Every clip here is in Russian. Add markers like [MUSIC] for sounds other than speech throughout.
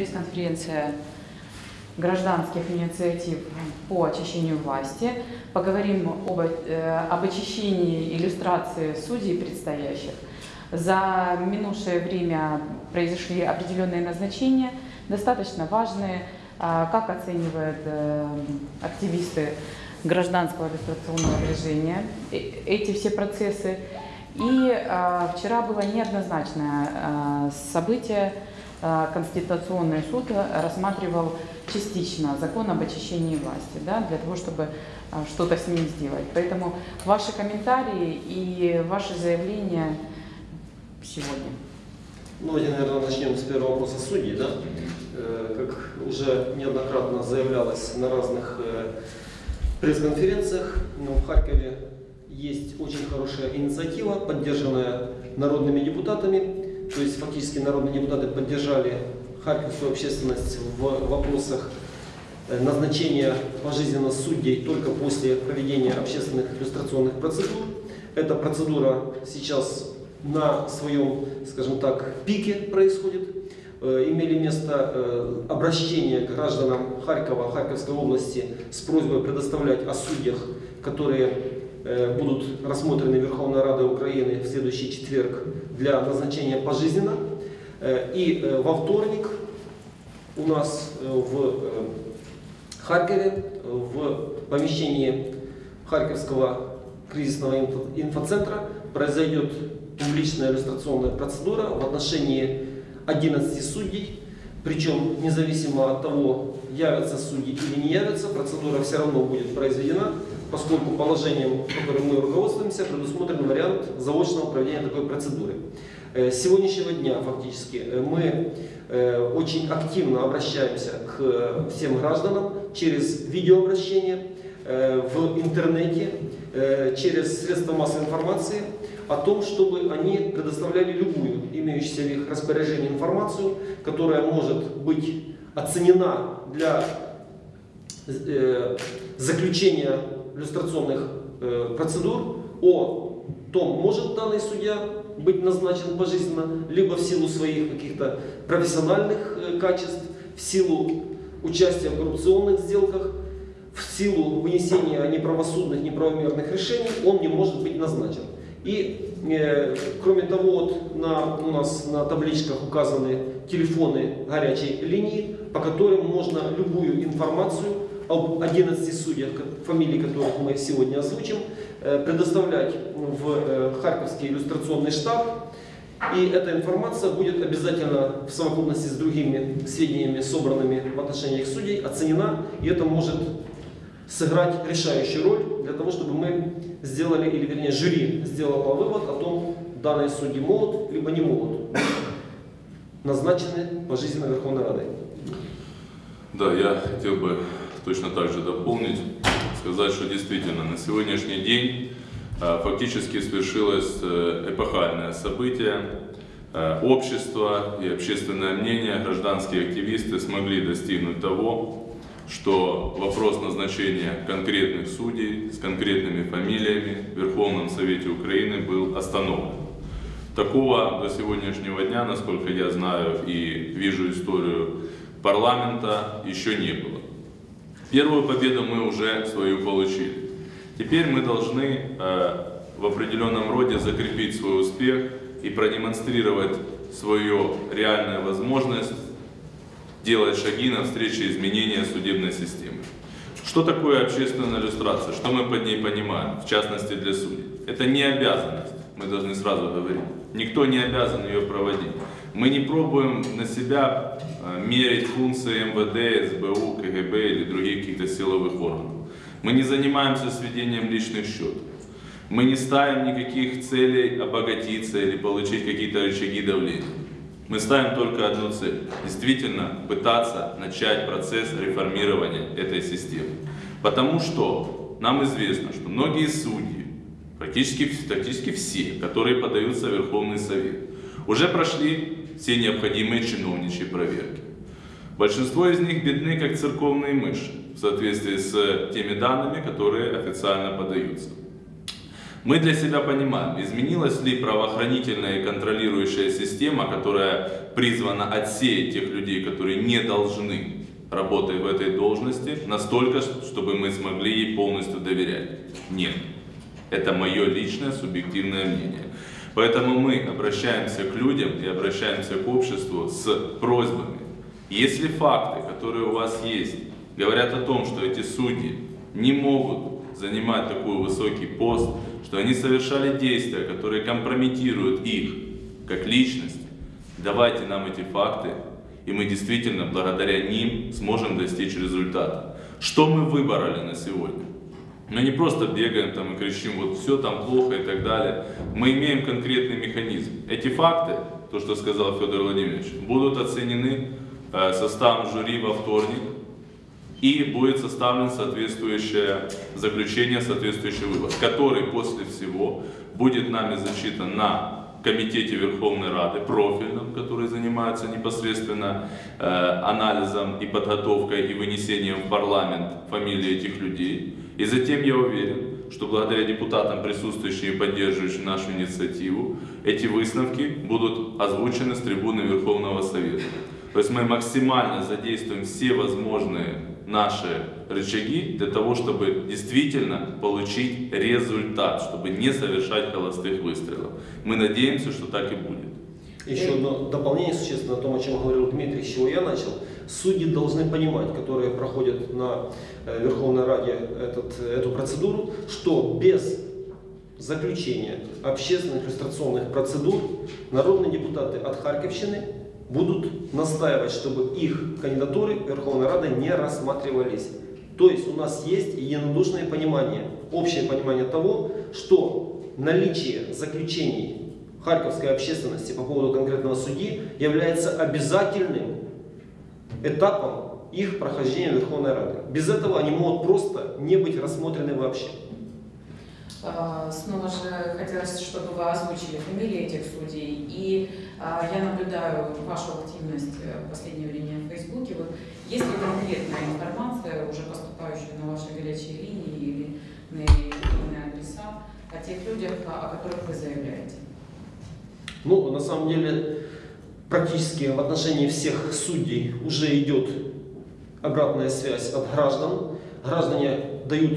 пресс-конференция гражданских инициатив по очищению власти. Поговорим об, э, об очищении иллюстрации судей предстоящих. За минувшее время произошли определенные назначения, достаточно важные. А, как оценивают э, активисты гражданского иллюстрационного движения э, эти все процессы? И а, вчера было неоднозначное а, событие. Конституционный суд рассматривал частично закон об очищении власти, да, для того, чтобы что-то с ним сделать. Поэтому ваши комментарии и ваши заявления сегодня. Ну, давайте, наверное, начнем с первого вопроса судей. Да? Э, как уже неоднократно заявлялось на разных э, пресс-конференциях, в Харькове есть очень хорошая инициатива, поддержанная народными депутатами. То есть фактически народные депутаты поддержали харьковскую общественность в вопросах э, назначения пожизненно судей только после проведения общественных иллюстрационных процедур. Эта процедура сейчас на своем, скажем так, пике происходит. Э, имели место э, обращения к гражданам Харькова, Харьковской области с просьбой предоставлять о судьях, которые будут рассмотрены Верховной Радой Украины в следующий четверг для назначения пожизненно. И во вторник у нас в Харькове, в помещении Харьковского кризисного инфоцентра произойдет публичная иллюстрационная процедура в отношении 11 судей, причем независимо от того, явятся судьи или не явятся, процедура все равно будет произведена, поскольку положением, которым мы руководствуемся, предусмотрен вариант заочного проведения такой процедуры. Э, с сегодняшнего дня фактически э, мы э, очень активно обращаемся к всем гражданам через видеообращение в интернете, через средства массовой информации, о том, чтобы они предоставляли любую имеющуюся в их распоряжении информацию, которая может быть оценена для заключения иллюстрационных э, процедур о том, может данный судья быть назначен пожизненно, либо в силу своих каких-то профессиональных э, качеств, в силу участия в коррупционных сделках, в силу вынесения неправосудных, неправомерных решений, он не может быть назначен. И, э, кроме того, вот на, у нас на табличках указаны телефоны горячей линии, по которым можно любую информацию об 11 судьях, фамилии которых мы сегодня озвучим, э, предоставлять в э, Харьковский иллюстрационный штаб. И эта информация будет обязательно в совокупности с другими сведениями, собранными в отношении судей, оценена, и это может сыграть решающую роль для того, чтобы мы сделали, или вернее жюри сделало вывод о том, данные судьи могут, либо не могут назначены пожизненно Верховной Радой. Да, я хотел бы точно так же дополнить, сказать, что действительно на сегодняшний день а, фактически свершилось э, эпохальное событие. Э, общество и общественное мнение, гражданские активисты смогли достигнуть того, что вопрос назначения конкретных судей с конкретными фамилиями в Верховном Совете Украины был остановлен. Такого до сегодняшнего дня, насколько я знаю и вижу историю парламента, еще не было. Первую победу мы уже свою получили. Теперь мы должны э, в определенном роде закрепить свой успех и продемонстрировать свою реальную возможность делать шаги навстречу изменения судебной системы. Что такое общественная иллюстрация? Что мы под ней понимаем, в частности для судей? Это не обязанность, мы должны сразу говорить. Никто не обязан ее проводить. Мы не пробуем на себя э, мерить функции МВД, СБУ, КГБ или других каких-то силовых органов. Мы не занимаемся сведением личных счетов. Мы не ставим никаких целей обогатиться или получить какие-то рычаги давления. Мы ставим только одну цель. Действительно пытаться начать процесс реформирования этой системы. Потому что нам известно, что многие судьи, практически, практически все, которые подаются в Верховный Совет, уже прошли все необходимые чиновничьи проверки. Большинство из них бедны, как церковные мыши, в соответствии с теми данными, которые официально подаются. Мы для себя понимаем, изменилась ли правоохранительная и контролирующая система, которая призвана отсеять тех людей, которые не должны работать в этой должности, настолько, чтобы мы смогли ей полностью доверять. Нет. Это мое личное субъективное мнение. Поэтому мы обращаемся к людям и обращаемся к обществу с просьбами. Если факты, которые у вас есть, говорят о том, что эти судьи не могут занимать такой высокий пост, что они совершали действия, которые компрометируют их как личность, давайте нам эти факты, и мы действительно благодаря ним сможем достичь результата. Что мы выбрали на сегодня? Мы не просто бегаем там и кричим, вот все там плохо и так далее. Мы имеем конкретный механизм. Эти факты, то, что сказал Федор Владимирович, будут оценены э, составом жюри во вторник, и будет составлен соответствующее заключение, соответствующий вывод, который после всего будет нами зачитан на Комитете Верховной Рады, профильном, который занимается непосредственно э, анализом и подготовкой и вынесением в парламент фамилии этих людей. И затем я уверен, что благодаря депутатам, присутствующим и поддерживающим нашу инициативу, эти выставки будут озвучены с трибуны Верховного Совета. То есть мы максимально задействуем все возможные наши рычаги для того, чтобы действительно получить результат, чтобы не совершать холостых выстрелов. Мы надеемся, что так и будет. Еще одно дополнение, существенно, о том, о чем говорил Дмитрий, с чего я начал. Судьи должны понимать, которые проходят на э, Верховной Раде этот, эту процедуру, что без заключения общественных иллюстрационных процедур народные депутаты от Харьковщины будут настаивать, чтобы их кандидатуры Верховной Рады не рассматривались. То есть у нас есть единодушное понимание, общее понимание того, что наличие заключений харьковской общественности по поводу конкретного судьи является обязательным этапом их прохождения Верховной Рады. Без этого они могут просто не быть рассмотрены вообще. А, снова же хотелось, чтобы вы озвучили фамилии этих судей. И а, я наблюдаю вашу активность э, в последнее время в Фейсбуке. Вот есть ли конкретная информация, уже поступающая на ваши горячие линии или на электронные адреса, о тех людях, о которых вы заявляете? Ну, на самом деле, практически в отношении всех судей уже идет обратная связь от граждан. Граждане дают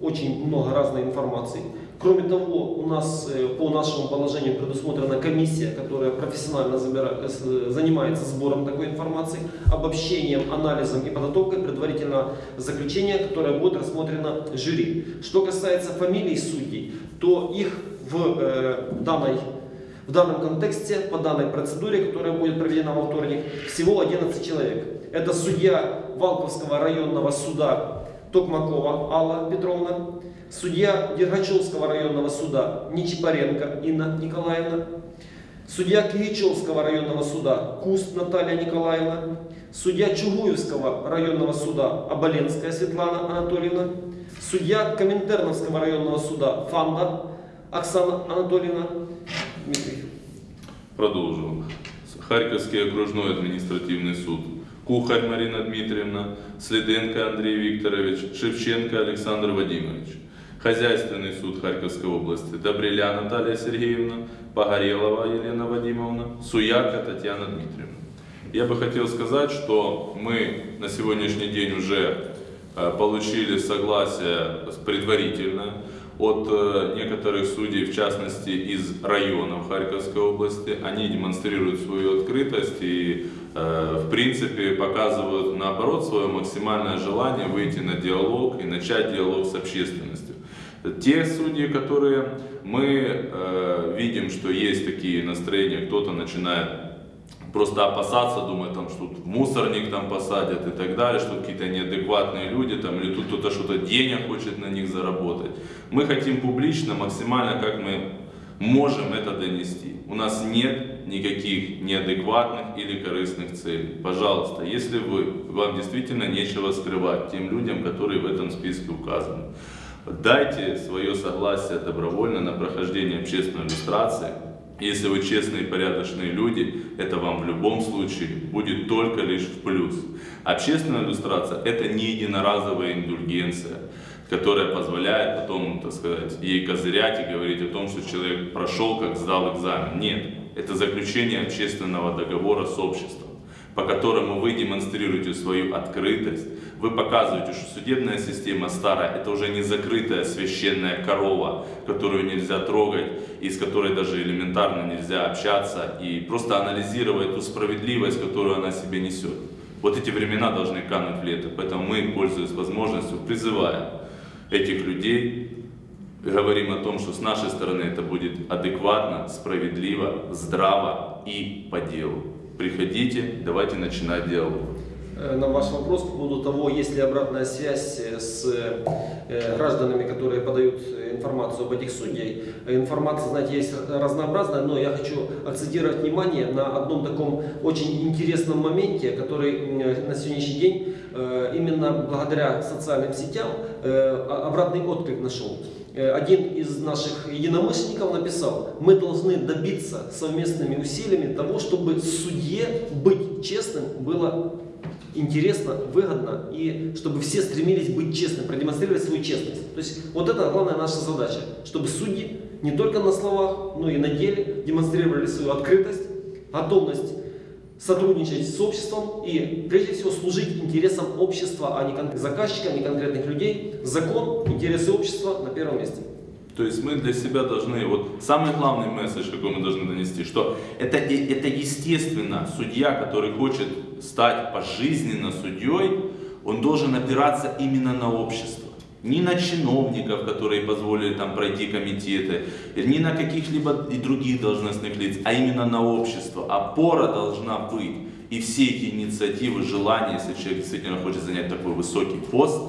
очень много разной информации. Кроме того, у нас э, по нашему положению предусмотрена комиссия, которая профессионально э, занимается сбором такой информации, обобщением, анализом и подготовкой предварительного заключения, которое будет рассмотрено жюри. Что касается фамилий судей, то их в, э, данной, в данном контексте, по данной процедуре, которая будет проведена во вторник, всего 11 человек. Это судья Валковского районного суда Токмакова Алла Петровна, судья Дергачевского районного суда Нечипаренко Инна Николаевна, судья Киричевского районного суда Куст Наталья Николаевна, судья Чугуевского районного суда Оболенская Светлана Анатольевна, судья Коминтерновского районного суда Фанда Оксана Анатольевна. Дмитрий. Продолжу. Харьковский окружной административный суд Кухарь Марина Дмитриевна, Следенко Андрей Викторович, Шевченко Александр Вадимович. Хозяйственный суд Харьковской области Добреля Наталья Сергеевна, Погорелова Елена Вадимовна, Суяка Татьяна Дмитриевна. Я бы хотел сказать, что мы на сегодняшний день уже э, получили согласие предварительно от э, некоторых судей, в частности из районов Харьковской области. Они демонстрируют свою открытость и Э, в принципе, показывают наоборот свое максимальное желание выйти на диалог и начать диалог с общественностью. Те судьи, которые мы э, видим, что есть такие настроения, кто-то начинает просто опасаться, думать, там, что тут мусорник там посадят и так далее, что какие-то неадекватные люди, там, или тут кто-то что-то денег хочет на них заработать. Мы хотим публично, максимально, как мы можем это донести. У нас нет никаких неадекватных или корыстных целей. Пожалуйста, если вы, вам действительно нечего скрывать тем людям, которые в этом списке указаны, дайте свое согласие добровольно на прохождение общественной иллюстрации. Если вы честные и порядочные люди, это вам в любом случае будет только лишь в плюс. Общественная иллюстрация – это не единоразовая индульгенция которая позволяет потом, так сказать, ей козырять и говорить о том, что человек прошел, как сдал экзамен. Нет, это заключение общественного договора с обществом, по которому вы демонстрируете свою открытость, вы показываете, что судебная система старая, это уже не закрытая священная корова, которую нельзя трогать, и с которой даже элементарно нельзя общаться, и просто анализировать ту справедливость, которую она себе несет. Вот эти времена должны кануть в лето, поэтому мы, пользуясь возможностью, призываем этих людей, говорим о том, что с нашей стороны это будет адекватно, справедливо, здраво и по делу. Приходите, давайте начинать диалог. Э, на ваш вопрос по поводу того, есть ли обратная связь э, с э, гражданами, которые подают информацию об этих судьях. Информация, знаете, есть разнообразная, но я хочу акцентировать внимание на одном таком очень интересном моменте, который на сегодняшний день именно благодаря социальным сетям обратный отклик нашел. Один из наших единомышленников написал, мы должны добиться совместными усилиями того, чтобы судье быть честным было интересно, выгодно, и чтобы все стремились быть честными, продемонстрировать свою честность. То есть вот это главная наша задача, чтобы судьи не только на словах, но и на деле демонстрировали свою открытость, готовность сотрудничать с обществом и прежде всего служить интересам общества, а не заказчика, а не конкретных людей. Закон, интересы общества на первом месте. То есть мы для себя должны, вот самый главный месседж, какой мы должны донести, что это, это естественно, судья, который хочет стать пожизненно судьей, он должен опираться именно на общество. Не на чиновников, которые позволили там пройти комитеты, не на каких-либо и других должностных лиц, а именно на общество. Опора должна быть. И все эти инициативы, желания, если человек действительно хочет занять такой высокий пост,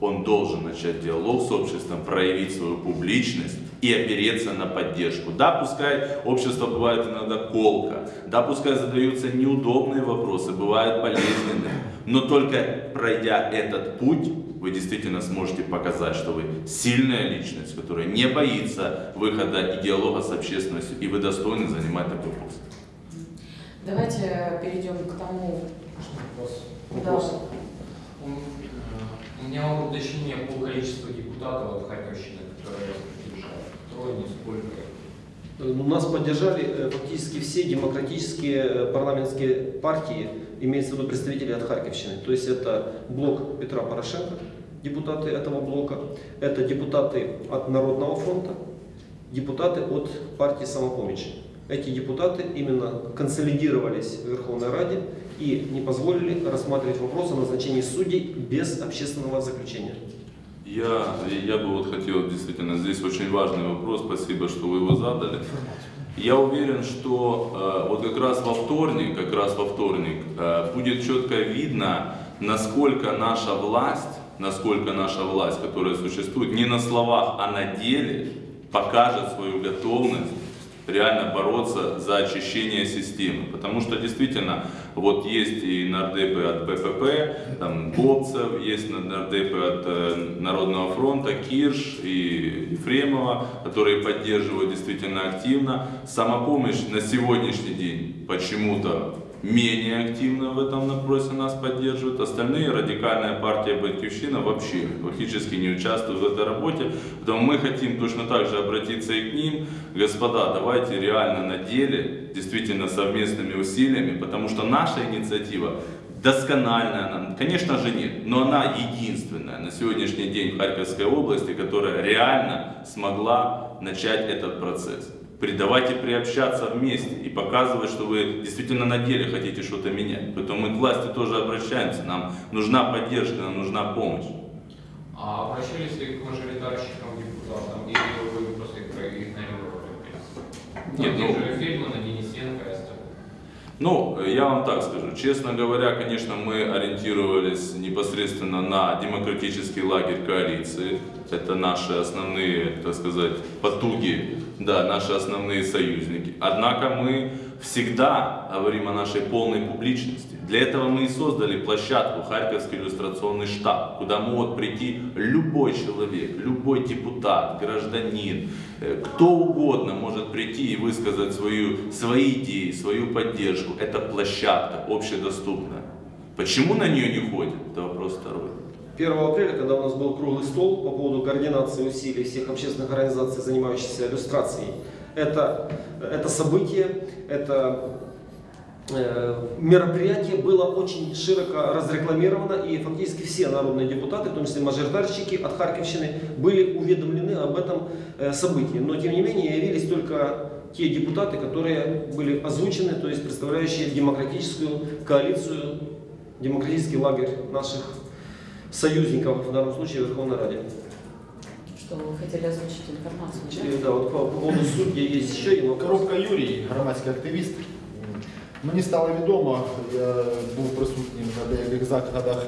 он должен начать диалог с обществом, проявить свою публичность и опереться на поддержку. Да, пускай общество бывает иногда колко, да, пускай задаются неудобные вопросы, бывают болезненные, но только пройдя этот путь, вы действительно сможете показать, что вы сильная личность, которая не боится выхода и диалога с общественностью, и вы достойны занимать такой пост. Давайте перейдем к тому... Вопрос. Да. У меня уточнение по количеству депутатов от Харьковщины, которые поддержали. Трое, не сколько. Ну, нас поддержали э, фактически все демократические э, парламентские партии, имеется в виду представители от Харьковщины. То есть это блок Петра Порошенко, депутаты этого блока, это депутаты от Народного фронта, депутаты от партии самопомощи. Эти депутаты именно консолидировались в Верховной Раде и не позволили рассматривать вопрос о назначении судей без общественного заключения. Я, я бы вот хотел, действительно, здесь очень важный вопрос, спасибо, что вы его задали. Я уверен, что э, вот как раз во вторник, как раз во вторник э, будет четко видно, насколько наша власть, насколько наша власть, которая существует, не на словах, а на деле, покажет свою готовность реально бороться за очищение системы. Потому что действительно, вот есть и нардепы от БПП, там Бобцев, есть нардепы от э, Народного фронта, Кирш и Ефремова, которые поддерживают действительно активно. Самопомощь на сегодняшний день почему-то менее активно в этом вопросе нас поддерживают. Остальные, радикальная партия Батьковщина вообще фактически не участвуют в этой работе. Поэтому мы хотим точно так же обратиться и к ним. Господа, давайте реально на деле, действительно совместными усилиями, потому что наша инициатива доскональная, конечно же нет, но она единственная на сегодняшний день в Харьковской области, которая реально смогла начать этот процесс давайте приобщаться вместе и показывать, что вы действительно на деле хотите что-то менять. Поэтому мы к власти тоже обращаемся, нам нужна поддержка, нам нужна помощь. А обращались ли к мажоритарщикам, депутатам, или вы просто их проигнорировали? Нет, ну, Фельдмана, Денисенко остальные. Ну, я вам так скажу, честно говоря, конечно, мы ориентировались непосредственно на демократический лагерь коалиции. Это наши основные, так сказать, потуги да, наши основные союзники. Однако мы всегда говорим о нашей полной публичности. Для этого мы и создали площадку Харьковский иллюстрационный штаб, куда может прийти любой человек, любой депутат, гражданин, э, кто угодно может прийти и высказать свою, свои идеи, свою поддержку. Это площадка общедоступная. Почему на нее не ходят? Это вопрос второй. 1 апреля, когда у нас был круглый стол по поводу координации усилий всех общественных организаций, занимающихся иллюстрацией, это, это событие, это э, мероприятие было очень широко разрекламировано, и фактически все народные депутаты, в том числе мажоритарщики от Харьковщины, были уведомлены об этом э, событии. Но, тем не менее, явились только те депутаты, которые были озвучены, то есть представляющие демократическую коалицию, демократический лагерь наших союзников, в данном случае в Верховной Раде. Что вы хотели озвучить информацию? да? Да, от по по поводу судді є ще вопрос. Коробка Юрій, громадський активіст. Мені стало відомо, я був присутнім на деяких заходах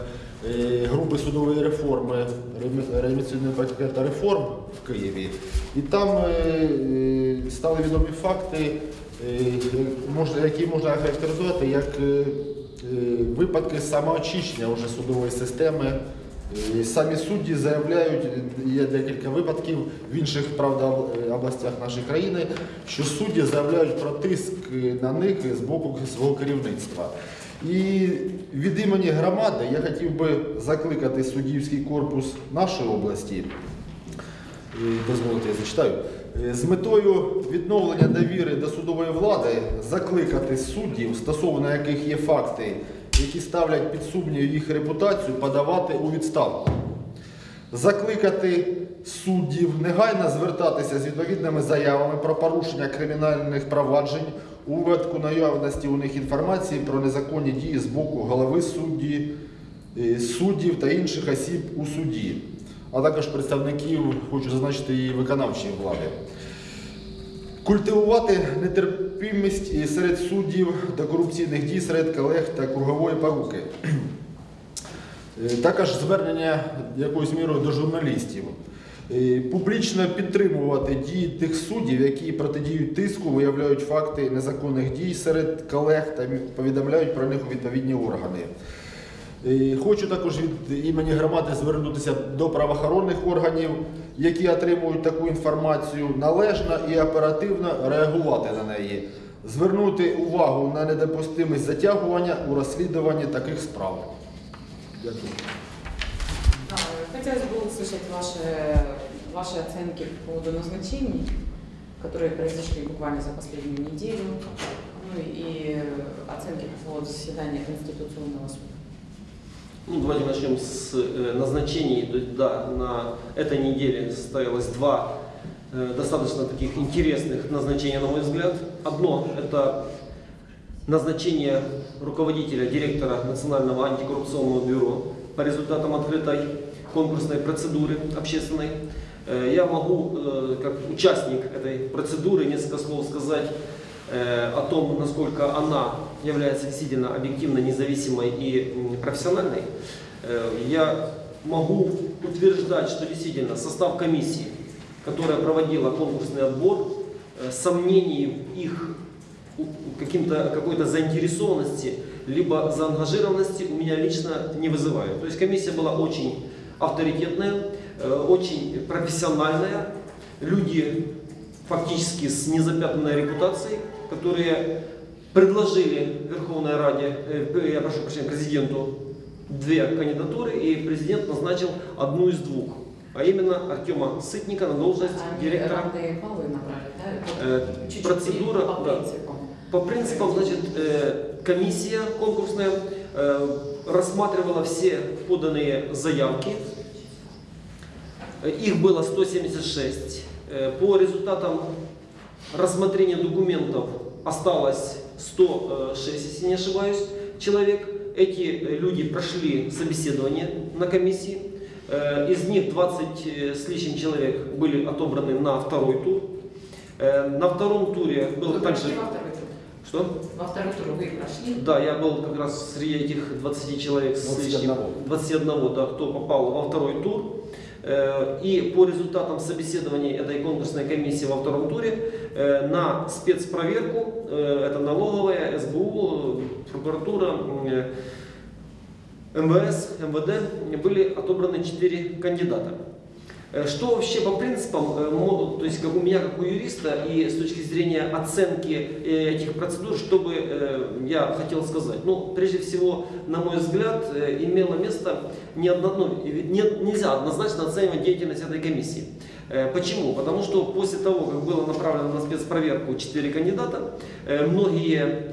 е, групи судової реформи, реанімаційного пакета реформ в Києві. І там е, е, стали відомі факти, які можна характеризувати як випадки самоочищення вже судової системи. Е, Самі судді заявляють, є декілька випадків в інших правда об- областях нашої країни, що судді заявляють про тиск на них з боку свого керівництва. І від імені громади я хотів би закликати суддівський корпус нашої області. Е, Дозволите, я зачитаю. Е, З метою відновлення довіри до судової влади закликати суддів, стосовно яких є факти, які ставлять під сумнів їх репутацію, подавати у відставку. Закликати суддів негайно звертатися з відповідними заявами про порушення кримінальних проваджень у випадку наявності у них інформації про незаконні дії з боку голови судді, е, суддів та інших осіб у суді, а також представників, хочу зазначити, і виконавчої влади. Культивувати нетерпимість і серед суддів до корупційних дій серед колег та кругової поруки. Е, Також звернення якоюсь мірою до журналістів. Е, Публічно підтримувати дії тих суддів, які протидіють тиску, виявляють факти незаконних дій серед колег та повідомляють про них у відповідні органи. Е, Хочу також від імені громади звернутися до правоохоронних органів, які отримують таку інформацію, належно і оперативно реагувати на неї, звернути увагу на недопустимість затягування у розслідуванні таких справ. Дякую. Да, Хотелось бы услышать ваши, ваши оценки по поводу назначений, которые произошли буквально за последнюю неделю, ну и оценки по поводу заседания Конституционного суда. Ну, давайте начнем с э, назначений. Да, на этой неделе состоялось два э, достаточно таких интересных назначения, на мой взгляд. Одно – это назначение руководителя, директора Национального антикоррупционного бюро по результатам открытой конкурсной процедуры общественной. Э, Я могу, как участник этой процедуры, несколько слов сказать о том, насколько она является действительно объективно независимой и профессиональной. Э, Я могу утверждать, что действительно состав комиссии, которая проводила конкурсный отбор, э, сомнений их какой-то заинтересованности, либо заангажированности у меня лично не вызывает. То есть комиссия была очень авторитетная, э, очень профессиональная, люди фактически с незапятнанной репутацией, которые предложили Верховной Раде, э, я прошу прощения, президенту две кандидатуры, и президент назначил одну из двух, а именно Артема Сытника на должность Они директора равные баллы набрали, да? Э, Вот чуть-чуть процедура, по да. принципам. По принципам, значит, э, комиссия конкурсная э, рассматривала все поданные заявки. Э, Их было 176. Э, По результатам рассмотрения документов осталось 106, если не ошибаюсь, человек. Эти э, люди прошли собеседование на комиссии. Э, Из них 20 с лишним человек были отобраны на второй тур. Э, На втором туре был Вы также... прошли во второй тур? Что? Во второй тур вы прошли? Да, я был как раз среди этих 20 человек с 21. лишним, 21, да, кто попал во второй тур. Э, И по результатам собеседования этой конкурсной комиссии во втором туре э, на спецпроверку, э, это налоговая, СБУ, прокуратура, МВС, МВД, были отобраны 4 кандидата. Э, Что вообще по принципам, э, мо- то есть как у меня, как у юриста, и с точки зрения оценки э, этих процедур, что бы я хотел сказать? Ну, прежде всего, на мой взгляд, имело место не одно, ну, не- нельзя однозначно оценивать деятельность этой комиссии. Почему? Потому что после того, как было направлено на спецпроверку 4 кандидата, многие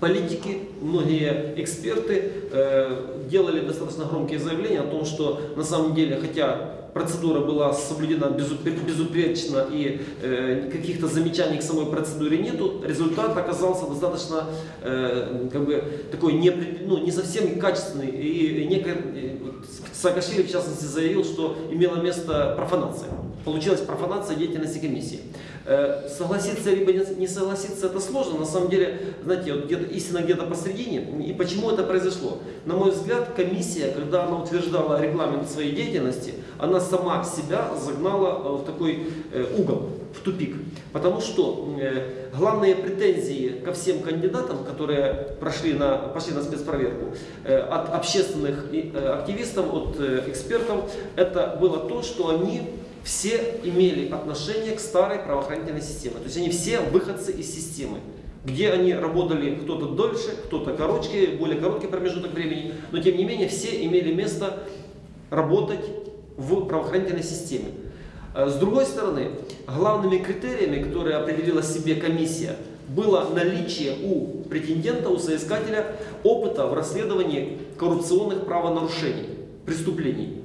политики, многие эксперты э, делали достаточно громкие заявления о том, что на самом деле, хотя процедура была соблюдена безупре- безупречно и э, каких-то замечаний к самой процедуре нету, результат оказался достаточно э, как бы такой не, ну, не совсем качественный. И, и неко- э, вот Саакашвили, в частности, заявил, что имела место профанация. Получилась профанация деятельности комиссии. Э, Согласиться либо не- согласиться это сложно. На самом деле, знаете, вот где-то истина где-то посредине. И почему это произошло? На мой взгляд, комиссия, когда она утверждала регламент своей деятельности, она сама себя загнала э, в такой э, угол, в тупик. Потому что э, главные претензии ко всем кандидатам, которые прошли на, пошли на спецпроверку, от общественных активистов, от экспертов, это было то, что они все имели отношение к старой правоохранительной системе. То есть они все выходцы из системы. Где они работали кто-то дольше, кто-то короче, более короткий промежуток времени, но тем не менее все имели место работать в правоохранительной системе. Э, С другой стороны, главными критериями, которые определила себе комиссия, было наличие у претендента, у соискателя опыта в расследовании коррупционных правонарушений, преступлений.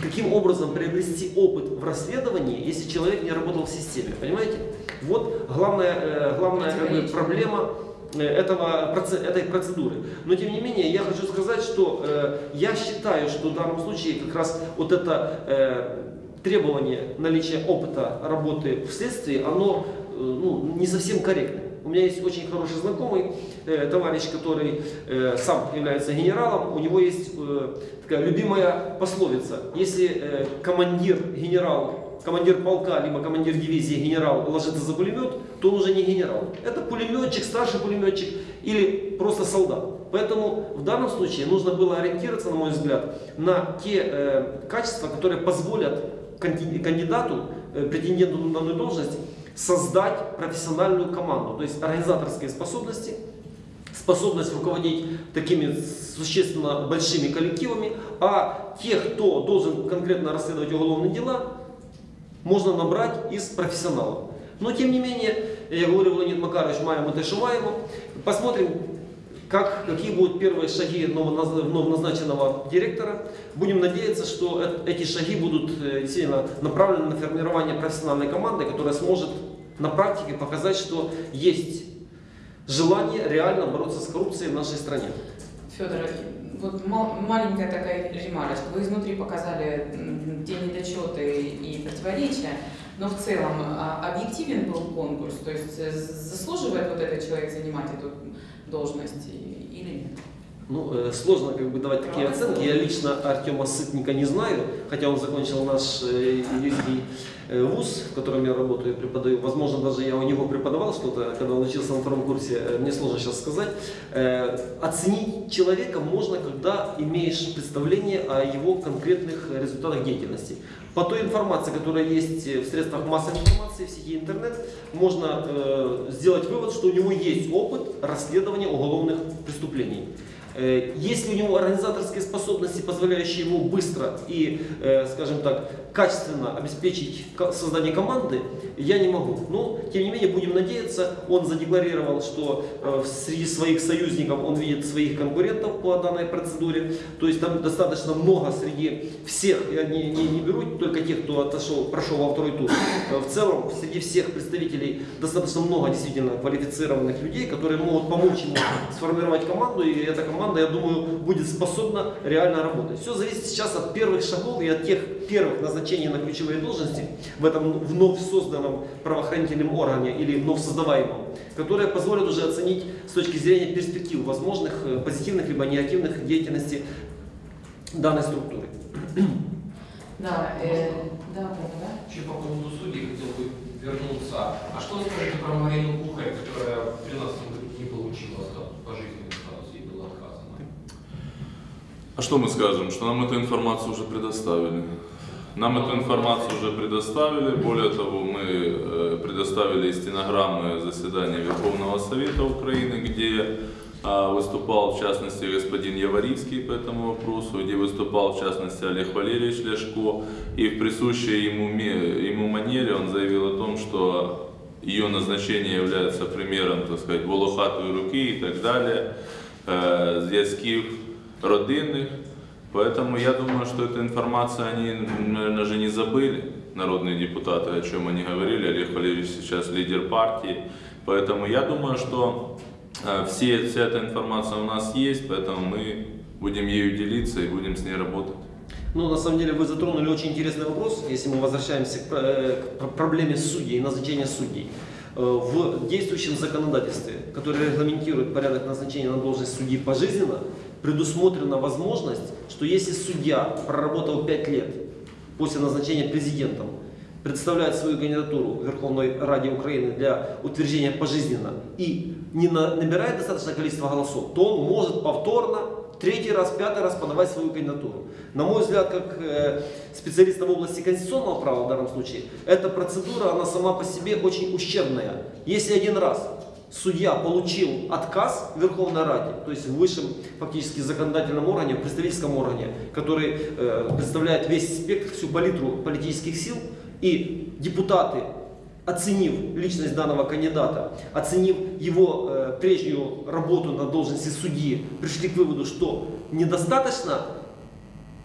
Каким образом приобрести опыт в расследовании, если человек не работал в системе? Понимаете? Вот главная, э, главная как бы, проблема этого, проце- этой процедуры. Но тем не менее, я хочу сказать, что э, я считаю, что в данном случае как раз вот это э, требование наличия опыта работы в следствии, оно э, ну, не совсем корректно. У меня есть очень хороший знакомый, э, товарищ, который э, сам является генералом. У него есть э, такая любимая пословица. Если э, командир, генерал, командир полка, либо командир дивизии генерал ложится за пулемет, то он уже не генерал. Это пулеметчик, старший пулеметчик или просто солдат. Поэтому в данном случае нужно было ориентироваться, на мой взгляд, на те э, качества, которые позволят канди- кандидату, э, претенденту на данную должность, создать профессиональную команду, то есть организаторские способности, способность руководить такими существенно большими коллективами, а тех, кто должен конкретно расследовать уголовные дела, можно набрать из профессионалов. Но тем не менее, я говорю, Леонид Макарович, маем это шумаемо. Посмотрим, как, какие будут первые шаги новоназ- новоназначенного директора. Будем надеяться, что эти шаги будут э, действительно направлены на формирование профессиональной команды, которая сможет на практике показать, что есть желание реально бороться с коррупцией в нашей стране. Федор, вот мал- маленькая такая ремарочка. Вы изнутри показали те недочеты и противоречия, но в целом а, объективен был конкурс, то есть э, заслуживает вот этот человек занимать эту должность или нет? Ну, э, сложно как бы давать такие оценки. Я лично Артема Сытника не знаю, хотя он закончил наш э, юридический вуз, в котором я работаю и преподаю. Возможно, даже я у него преподавал что-то, когда он учился на втором курсе, э, мне сложно сейчас сказать. Э, Оценить человека можно, когда имеешь представление о его конкретных результатах деятельности. По той информации, которая есть в средствах массовой информации, в сети интернет, можно э, сделать вывод, что у него есть опыт расследования уголовных преступлений. Э, Есть ли у него организаторские способности, позволяющие ему быстро и, э, скажем так, качественно обеспечить создание команды, я не могу. Но, тем не менее, будем надеяться, он задекларировал, что э, среди своих союзников он видит своих конкурентов по данной процедуре. То есть там достаточно много среди всех, я не, не, не беру только тех, кто отошел, прошел во второй тур. Э, В целом, среди всех представителей достаточно много действительно квалифицированных людей, которые могут помочь ему сформировать команду, и эта команда, я думаю, будет способна реально работать. Все зависит сейчас от первых шагов и от тех первых назначений на ключевые должности в этом вновь созданном правоохранительном органе или вновь создаваемом, которые позволят уже оценить с точки зрения перспектив возможных э, позитивных либо негативных деятельности данной структуры. Да, э, да, да, да. Еще по поводу судей хотел бы вернуться. А что вы скажете про Марину Кухарь, которая в 2013 году не получила статус, пожизненный статус, ей было отказано? А что мы скажем? Что нам эту информацию уже предоставили. Нам эту информацию уже предоставили. Более того, мы э, предоставили и стенограммы заседания Верховного Совета Украины, где а, выступал в частности господин Яворицкий по этому вопросу, где выступал в частности Олег Валерьевич Ляшко. И в присущей ему, ему манере он заявил о том, что ее назначение является примером, так сказать, волохатої руки и так далее, э, зв'язків родинных. Поэтому я думаю, что эта информация, они, наверное, же не забыли, народные депутаты, о чем они говорили. Олег Валерьевич сейчас лидер партии. Поэтому я думаю, что э, все, вся эта информация у нас есть, поэтому мы будем ею делиться и будем с ней работать. Ну, на самом деле, вы затронули очень интересный вопрос, если мы возвращаемся к, э, к пр- проблеме судей назначения судей. Э, В действующем законодательстве, которое регламентирует порядок назначения на должность судьи пожизненно, предусмотрена возможность, что если судья проработал 5 лет после назначения президентом, представляет свою кандидатуру в Верховной Раде Украины для утверждения пожизненно и не на- набирает достаточное количество голосов, то он может повторно третий раз, пятый раз подавать свою кандидатуру. На мой взгляд, как э, специалиста в области конституционного права в данном случае, эта процедура, она сама по себе очень ущербная. Если один раз судья получил отказ в Верховной Раде, то есть в высшем фактически законодательном органе, в представительском органе, который э, представляет весь спектр, всю палитру политических сил, и депутаты, оценив личность данного кандидата, оценив его э, прежнюю работу на должности судьи, пришли к выводу, что недостаточно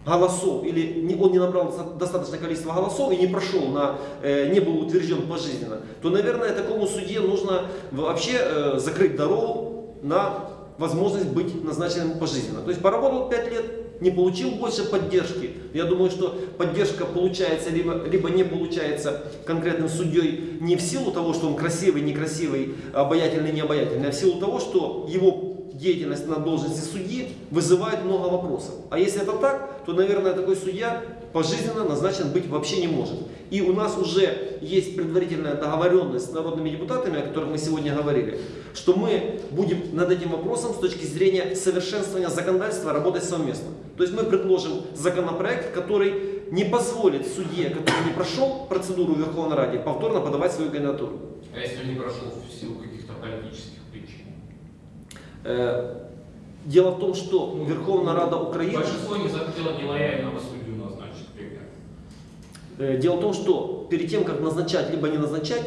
голосов, или он не набрал доста- достаточное количество голосов и не прошел, на, э, не был утвержден пожизненно, то, наверное, такому судье нужно вообще э, закрыть дорогу на возможность быть назначенным пожизненно. То есть поработал 5 лет, не получил больше поддержки. Я думаю, что поддержка получается, либо, либо не получается конкретным судьей не в силу того, что он красивый, некрасивый, обаятельный, необаятельный, а в силу того, что его деятельность на должности судьи вызывает много вопросов. А если это так, то, наверное, такой судья пожизненно назначен быть вообще не может. И у нас уже есть предварительная договоренность с народными депутатами, о которых мы сегодня говорили, что мы будем над этим вопросом с точки зрения совершенствования законодательства работать совместно. То есть мы предложим законопроект, который не позволит судье, который не прошел процедуру в Верховной Раде, повторно подавать свою кандидатуру. А если он не прошел в силу каких-то политических причин? Дело в том, что Верховная Рада Украины... Большинство не захотело нелояльного судью назначить, к примеру. Э, Дело в том, что перед тем, как назначать либо не назначать,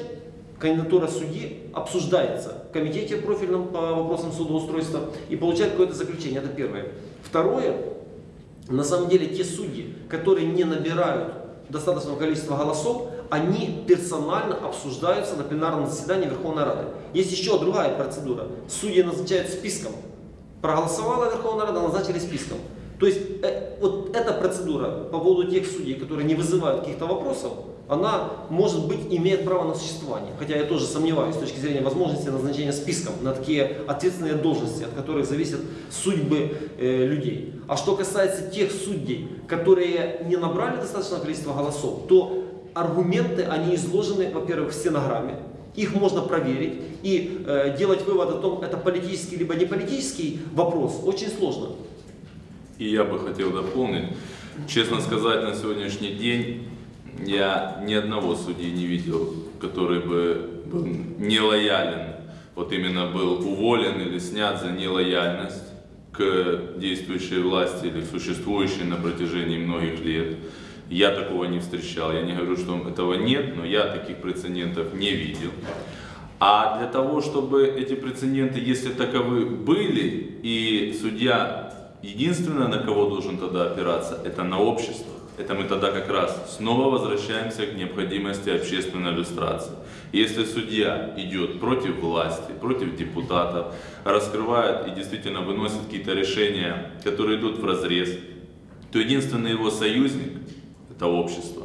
кандидатура судьи обсуждается в комитете профильном по вопросам судоустройства и получает какое-то заключение. Это первое. Второе, на самом деле те судьи, которые не набирают достаточного количества голосов, они персонально обсуждаются на пленарном заседании Верховной Рады. Есть еще другая процедура. Судьи назначают списком. Проголосовала Верховная Рада, назначили списком. То есть э, вот эта процедура по поводу тех судей, которые не вызывают каких-то вопросов, она, может быть, имеет право на существование. Хотя я тоже сомневаюсь с точки зрения возможности назначения списком на такие ответственные должности, от которых зависят судьбы э, людей. А что касается тех судей, которые не набрали достаточное количество голосов, то аргументы, они изложены, во-первых, в стенограмме, их можно проверить и э, делать вывод о том, это политический либо не политический вопрос, очень сложно. И я бы хотел дополнить. Честно сказать, на сегодняшний день я ни одного судьи не видел, который бы был нелоялен, вот именно был уволен или снят за нелояльность к действующей власти или существующей на протяжении многих лет. Я такого не встречал. Я не говорю, что этого нет, но я таких прецедентов не видел. А для того, чтобы эти прецеденты, если таковы были, и судья единственное, на кого должен тогда опираться, это на общество. Это мы тогда как раз снова возвращаемся к необходимости общественной иллюстрации. Если судья идет против власти, против депутатов, раскрывает и действительно выносит какие-то решения, которые идут в разрез, то единственный его союзник – это общество.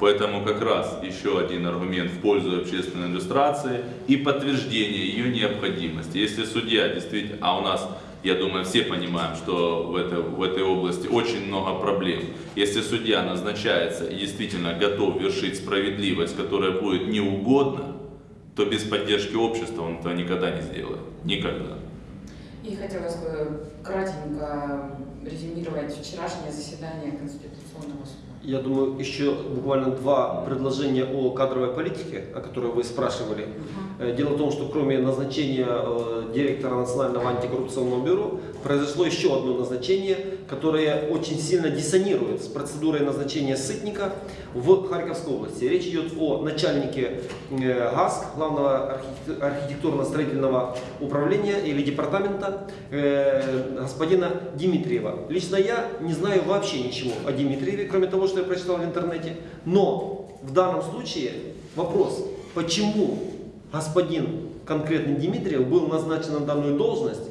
Поэтому как раз еще один аргумент в пользу общественной иллюстрации и подтверждение ее необходимости. Если судья действительно, а у нас, я думаю, все понимаем, что в этой, в этой области очень много проблем. Если судья назначается и действительно готов вершить справедливость, которая будет неугодна, то без поддержки общества он этого никогда не сделает. Никогда. И хотелось бы кратенько резюмировать вчерашнее заседание Конституционного суда. Я думаю, еще буквально два предложения о кадровой политике, о которой вы спрашивали. Э, Дело в том, что кроме назначения э, директора Национального антикоррупционного бюро, произошло еще одно назначение, которое очень сильно диссонирует с процедурой назначения сытника в Харьковской области. Речь идет о начальнике э, ГАСК, главного архитек- архитектурно-строительного управления или департамента, господина Дмитриева. Лично я не знаю вообще ничего о Дмитриеве, кроме того, что я прочитал в интернете. Но в данном случае вопрос, почему господин конкретный Дмитриев был назначен на данную должность,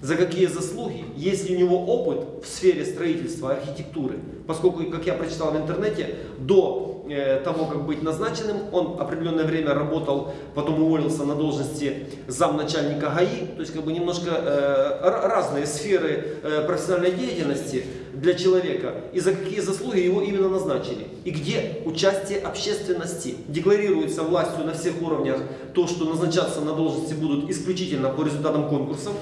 за какие заслуги, есть ли у него опыт в сфере строительства, архитектуры, поскольку, как я прочитал в интернете, до э, того, как быть назначенным, он определенное время работал, потом уволился на должности замначальника ГАИ, то есть как бы немножко э, разные сферы э, профессиональной деятельности для человека, и за какие заслуги его именно назначили, и где участие общественности декларируется властью на всех уровнях, то, что назначаться на должности будут исключительно по результатам конкурсов,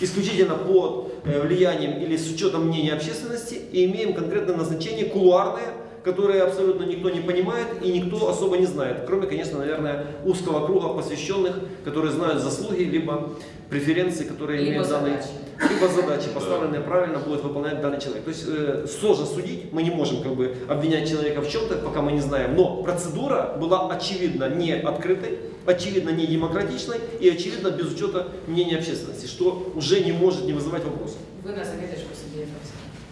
исключительно под э, влиянием или с учетом мнения общественности и имеем конкретное назначение кулуарное, которое абсолютно никто не понимает и никто особо не знает, кроме, конечно, наверное, узкого круга посвященных, которые знают заслуги либо преференции, которые Либо имеет данный, задачи. либо задачи, поставленные правильно, будет выполнять данный человек. То есть э, сложно судить, мы не можем как бы обвинять человека в чем-то, пока мы не знаем, но процедура была очевидно не открытой, очевидно не демократичной и очевидно без учета мнения общественности, что уже не может не вызывать вопросов. Вы нас.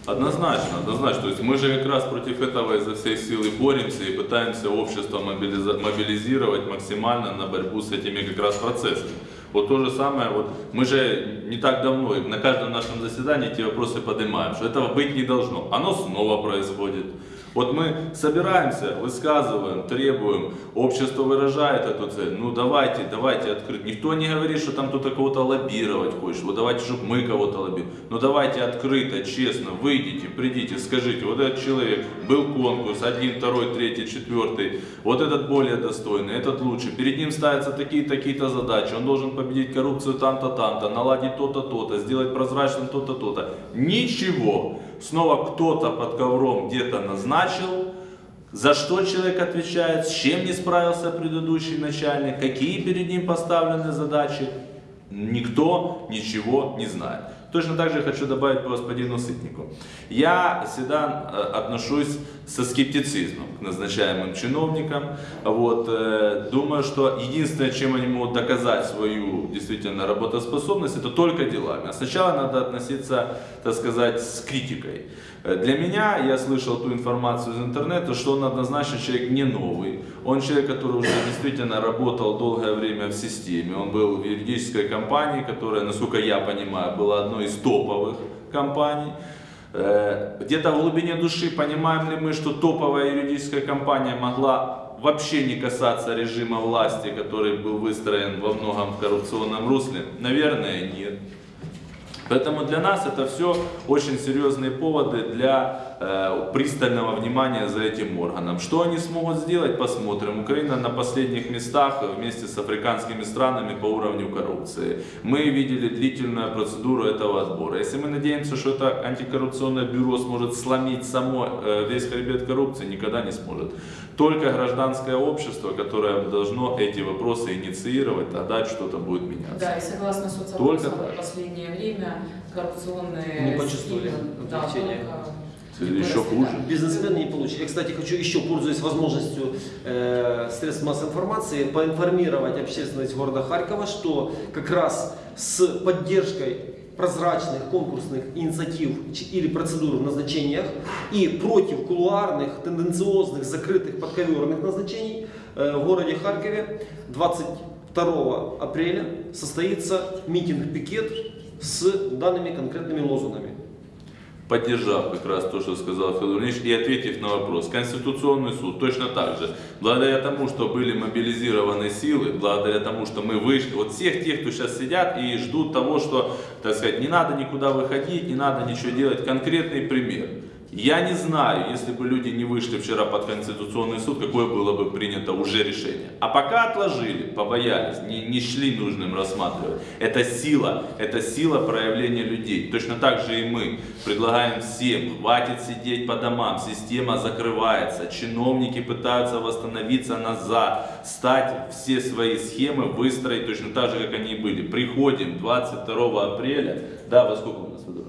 Однозначно, однозначно. То есть мы же как раз против этого изо всей силы боремся и пытаемся общество мобилизировать максимально на борьбу с этими как раз процессами. Вот то же самое, вот мы же не так давно на каждом нашем заседании эти вопросы поднимаем, что этого быть не должно. Оно снова происходит. Вот мы собираемся, высказываем, требуем, общество выражает эту цель. Ну давайте, давайте открыть. Никто не говорит, что там кто-то кого-то лоббировать хочет. Вот давайте, чтобы мы кого-то лоббировали. Ну давайте открыто, честно, выйдите, придите, скажите, вот этот человек, был конкурс, один, второй, третий, четвертый, вот этот более достойный, этот лучше. Перед ним ставятся такие-то, такие-то задачи. Он должен победить коррупцию там-то, там-то, наладить то-то, то-то, сделать прозрачным то-то, то-то. Ничего. Снова кто-то под ковром где-то назначил, за что человек отвечает, с чем не справился предыдущий начальник, какие перед ним поставлены задачи, никто ничего не знает. Точно так же хочу добавить по господину Сытнику. Я всегда э, отношусь со скептицизмом к назначаемым чиновникам. Вот, э, думаю, что единственное, чем они могут доказать свою действительно работоспособность, это только делами. А сначала надо относиться, так сказать, с критикой. Э, Для меня, я слышал ту информацию из интернета, что он однозначно человек не новый. Он человек, который уже действительно работал долгое время в системе. Он был в юридической компании, которая, насколько я понимаю, была одной из топовых компаний. Э, Где-то в глубине души понимаем ли мы, что топовая юридическая компания могла вообще не касаться режима власти, который был выстроен во многом в коррупционном русле? Наверное, нет. Поэтому для нас это все очень серьезные поводы для пристального внимания за этим органом. Что они смогут сделать, посмотрим. Украина на последних местах вместе с африканскими странами по уровню коррупции. Мы видели длительную процедуру этого отбора. Если мы надеемся, что это антикоррупционное бюро сможет сломить само э, весь хребет коррупции, никогда не сможет. Только гражданское общество, которое должно эти вопросы инициировать, тогда что-то будет меняться. Да, и согласно так. в последнее время коррупционные Не почувствовали схемы, да, только Или еще хуже. Бизнесмены не получат. Я, кстати, хочу еще, пользуясь возможностью э, средств массовой информации, поинформировать общественность города Харькова, что как раз с поддержкой прозрачных конкурсных инициатив или процедур в назначениях и против кулуарных, тенденциозных, закрытых, подковерных назначений э, в городе Харькове 22 апреля состоится митинг-пикет с данными конкретными лозунгами. Поддержав как раз то, что сказал Федор Ильич, и ответив на вопрос. Конституционный суд точно так же, благодаря тому, что были мобилизированы силы, благодаря тому, что мы вышли, вот всех тех, кто сейчас сидят и ждут того, что, так сказать, не надо никуда выходить, не надо ничего делать, конкретный пример. Я не знаю, если бы люди не вышли вчера под Конституционный суд, какое было бы принято уже решение. А пока отложили, побоялись, не, не нашли нужным рассматривать. Это сила, это сила проявления людей. Точно так же и мы предлагаем всем, хватит сидеть по домам, система закрывается, чиновники пытаются восстановиться назад, стать все свои схемы, выстроить точно так же, как они были. Приходим 22 апреля, да, во сколько у нас, Федор Ильич? 16.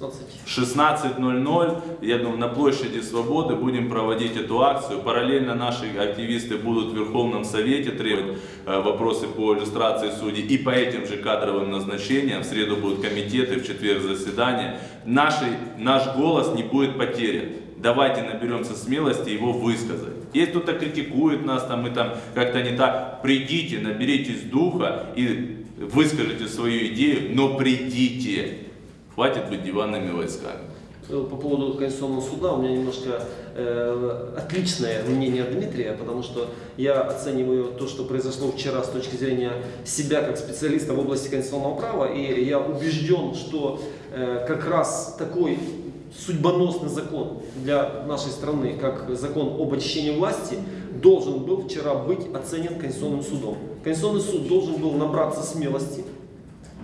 16.00, я думаю, на площади Свободы будем проводить эту акцию. Параллельно наши активисты будут в Верховном Совете требовать э, вопросы по иллюстрации судей и по этим же кадровым назначениям. В среду будут комитеты, в четверг заседания. Наши, наш голос не будет потерян. Давайте наберемся смелости его высказать. Если кто-то критикует нас там и там как-то не так, придите, наберитесь духа и выскажите свою идею, но придите. Хватит быть диванными войсками. Э, По поводу Конституционного суда у меня немножко э, отличное мнение Дмитрия, потому что я оцениваю то, что произошло вчера с точки зрения себя как специалиста в области конституционного права, и я убежден, что э, как раз такой судьбоносный закон для нашей страны, как закон об очищении власти, должен был вчера быть оценен Конституционным судом. Конституционный суд должен был набраться смелости,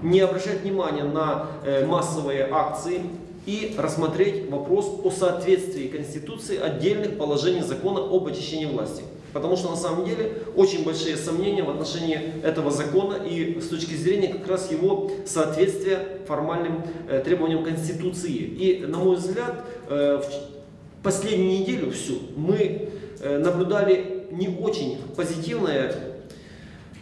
не обращать внимания на э, массовые акции и рассмотреть вопрос о соответствии Конституции отдельных положений закона об очищении власти. Потому что на самом деле очень большие сомнения в отношении этого закона и с точки зрения как раз его соответствия формальным э, требованиям Конституции. И на мой взгляд, э, в последнюю неделю всю мы наблюдали не очень позитивное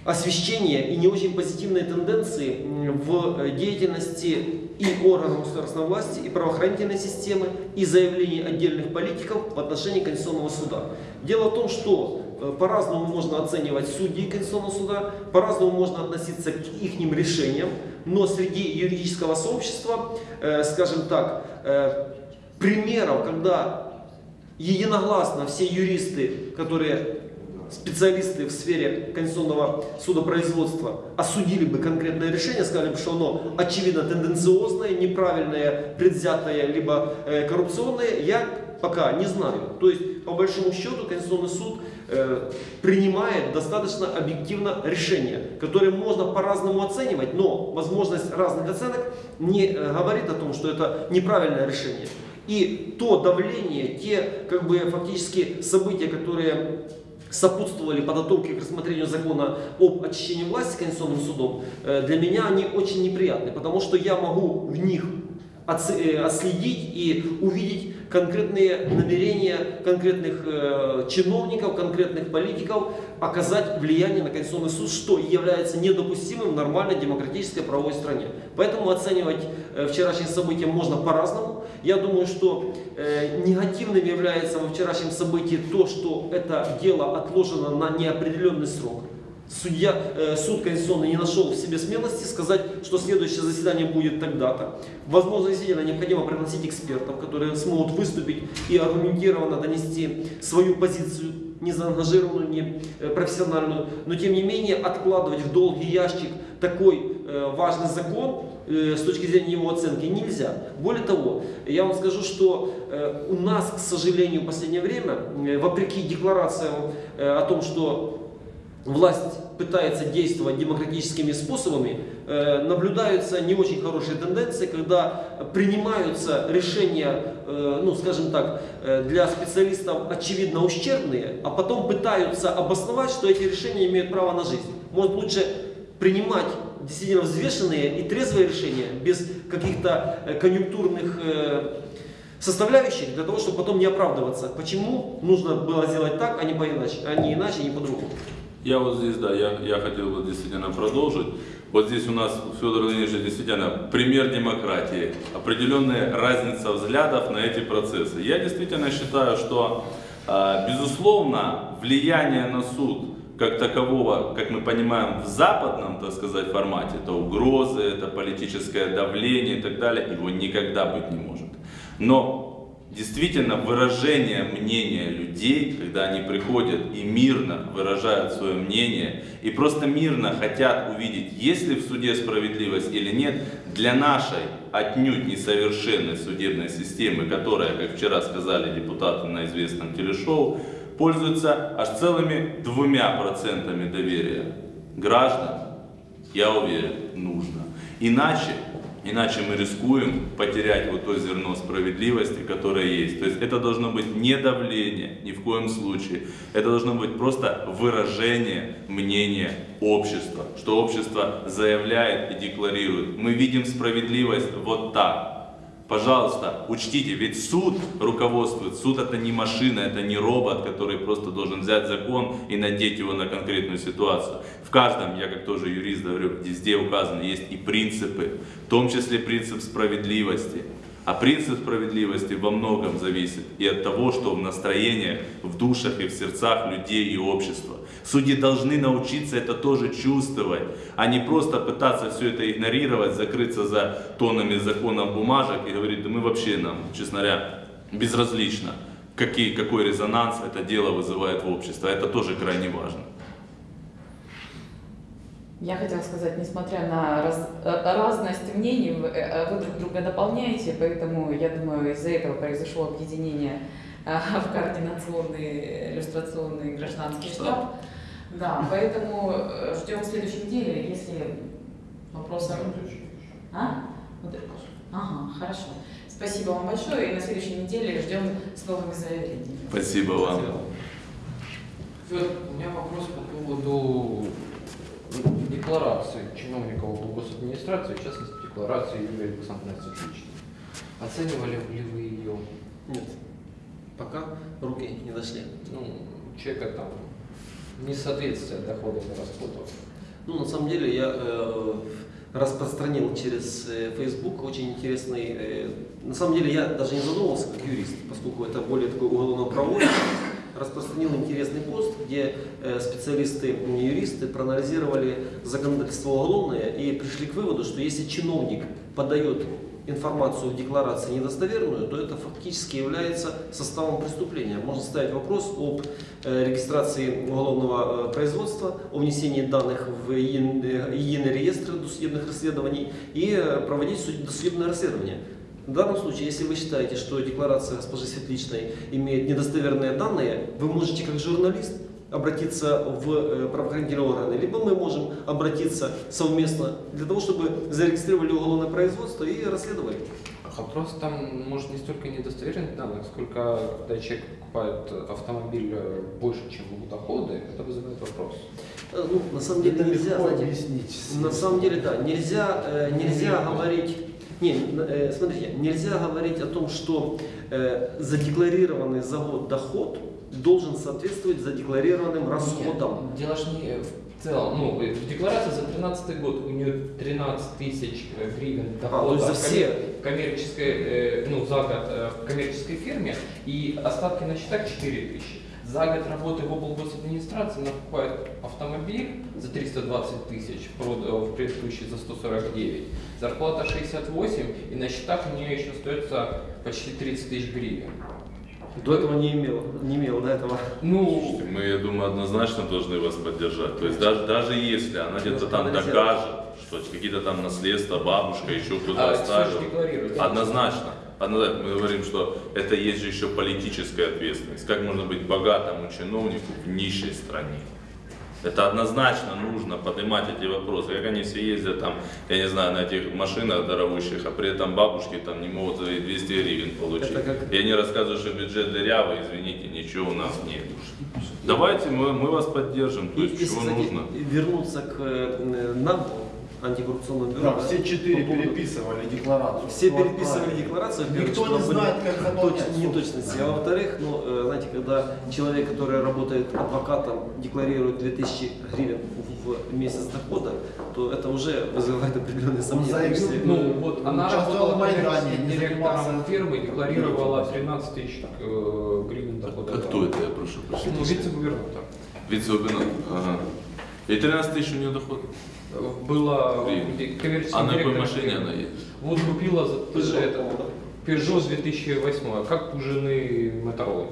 освещение и не очень позитивные тенденции в э, деятельности и органов государственной власти, и правоохранительной системы, и заявлений отдельных политиков в отношении Конституционного суда. Дело в том, что э, по-разному можно оценивать судьи Конституционного суда, по-разному можно относиться к их решениям, но среди юридического сообщества, э, скажем так, примеров, когда единогласно все юристы, которые специалисты в сфере конституционного судопроизводства осудили бы конкретное решение, сказали бы, что оно очевидно тенденциозное, неправильное, предвзятое, либо э, коррупционное, я пока не знаю. То есть, по большому счету, Конституционный суд э, принимает достаточно объективно решение, которое можно по-разному оценивать, но возможность разных оценок не э, говорит о том, что это неправильное решение. И то давление, те как бы фактически события, которые сопутствовали подготовке к рассмотрению закона об очищении власти Конституционным судом, э, для меня они очень неприятны, потому что я могу в них э, отследить и увидеть конкретные намерения конкретных э, чиновников, конкретных политиков оказать влияние на Конституционный суд, что является недопустимым в нормальной демократической правовой стране. Поэтому оценивать вчерашние события можно по-разному. Я думаю, что э, негативным является во вчерашнем событии то, что это дело отложено на неопределенный срок. Судья, э, суд конституционный не нашел в себе смелости сказать, что следующее заседание будет тогда-то. Возможно, действительно необходимо пригласить экспертов, которые смогут выступить и аргументированно донести свою позицию, не заангажированную, не э, профессиональную. Но тем не менее откладывать в долгий ящик такой э, важный закон э, с точки зрения его оценки нельзя. Более того, я вам скажу, что у нас, к сожалению, в последнее время, вопреки декларациям о том, что власть пытается действовать демократическими способами, наблюдаются не очень хорошие тенденции, когда принимаются решения, э, ну скажем так, э, для специалистов очевидно ущербные, а потом пытаются обосновать, что эти решения имеют право на жизнь. Может лучше принимать действительно взвешенные и трезвые решения без каких-то э, конъюнктурных э, составляющих для того, чтобы потом не оправдываться. Почему нужно было сделать так, а не, поиначе, а не иначе, а не по-другому. Я вот здесь, да, я, я хотел бы действительно продолжить. Вот здесь у нас Федор Леонидович действительно пример демократии, определенная разница взглядов на эти процессы. Я действительно считаю, что, э, безусловно, влияние на суд как такового, как мы понимаем, в западном, так сказать, формате, это угрозы, это политическое давление и так далее, его никогда быть не может. Но действительно выражение мнения людей, когда они приходят и мирно выражают свое мнение, и просто мирно хотят увидеть, есть ли в суде справедливость или нет, для нашей отнюдь несовершенной судебной системы, которая, как вчера сказали депутаты на известном телешоу, пользуется аж целыми двумя процентами доверия граждан, я уверен, нужно. Иначе, иначе мы рискуем потерять вот то зерно справедливости, которое есть. То есть это должно быть не давление, ни в коем случае. Это должно быть просто выражение мнения общества, что общество заявляет и декларирует. Мы видим справедливость вот так. Пожалуйста, учтите, ведь суд руководствует. Суд это не машина, это не робот, который просто должен взять закон и надеть его на конкретную ситуацию. В каждом, я как тоже юрист говорю, везде указаны есть и принципы, в том числе принцип справедливости. А принцип справедливости во многом зависит и от того, что в настроениях, в душах и в сердцах людей и общества. Судьи должны научиться это тоже чувствовать, а не просто пытаться все это игнорировать, закрыться за тоннами законов бумажек и говорить, да мы вообще нам, честно говоря, безразлично, какие, какой резонанс это дело вызывает в обществе. Это тоже крайне важно. Я хотела сказать, несмотря на раз- э, разность мнений, вы, э, вы друг друга дополняете, поэтому я думаю, из-за этого произошло объединение э, [LAUGHS] в координационный иллюстрационный гражданский штаб. Да, поэтому э, ждем в следующей неделе, если вопросы... А? Вот это. Ага, хорошо. Спасибо вам большое, и на следующей неделе ждем с новыми заявлениями. Спасибо вам. Фёдор, у меня вопрос по поводу декларации чиновников госадминистрации, в частности, декларации Юлии Александровны Цветличной. Оценивали ли вы ее, Нет. Пока руки не дошли. ну, человека там, несоответствие доходов и расходов? Ну, на самом деле, я э, распространил через э, Facebook очень интересный... э, на самом деле, я даже не задумывался как юрист, поскольку это более такой уголовно-правовой. Распространил интересный пост, где э, специалисты, юристы проанализировали законодательство уголовное и пришли к выводу, что если чиновник подает информацию в декларации недостоверную, то это фактически является составом преступления. Можно ставить вопрос об э, регистрации уголовного э, производства, о внесении данных в единый реестр досудебных расследований и проводить суд- досудебное расследование. В данном случае, если вы считаете, что декларация госпожи Светличной имеет недостоверные данные, вы можете как журналист обратиться в э, правоохранительные органы, либо мы можем обратиться совместно для того, чтобы зарегистрировали уголовное производство и расследовали. А Вопрос там, может, не столько недостоверных данных, сколько когда человек покупает автомобиль э, больше, чем его доходы, это вызывает вопрос. Э, Ну, на самом деле Это нельзя, знаете, объяснить. На самом деле, да, нельзя, э, нельзя говорить. Не, э, смотрите, нельзя говорить о том, что э, задекларированный за год доход должен соответствовать задекларированным расходам. Нет, дело ж не в целом. Ну, в декларации за 2013 год у нее 13 тысяч э, гривен А, то дохода есть за все. коммер- коммерческой, ну, за год в коммерческой фирме и остатки на счетах 4 тысячи. За год работы в облгосадминистрации она покупает автомобиль за 320 тысяч, в предыдущий за 149. Зарплата 68, и на счетах у нее еще остается почти 30 тысяч гривен. До этого не имел, не имел до этого. Ну, Мы, я думаю, однозначно должны вас поддержать. То есть даже, даже если она где-то там докажет, что какие-то там наследства, бабушка, еще кто-то а, оставил. Однозначно. Однозначно. Мы говорим, что это есть же еще политическая ответственность. Как можно быть богатому чиновнику в нищей стране? Это однозначно нужно поднимать эти вопросы. Как они все ездят там, я не знаю, на этих машинах дорогущих, а при этом бабушки там не могут за 200 гривен получить. Это как- И они рассказывают, что бюджет дырявый, извините, ничего у нас нет. Давайте мы, мы вас поддержим, то есть если, чего нужно. вернуться к э, нам, антикоррупционному бюро, Да, все четыре по переписывали декларацию. Все Кто переписывали отправил. декларацию, Никто не знает, как заполнять. точ- неточности. А во-вторых, ну, э, знаете, когда человек, который работает адвокатом, декларирует 2000 гривен в месяц дохода, то это уже вызывает определенные сомнения. заявил, Если- Ну, вот она работала в Майдане, директором фирмы, декларировала 13 тысяч э, гривен дохода. А кто это, я прошу Ну, прощения? вице-губернатор. Вице-губернатор. Ага. И 13 тысяч у нее доход. Была коммерческим А на какой директором машине она едет? Вот купила за Peugeot, это. Peugeot с 2008, как у жены Моторолы.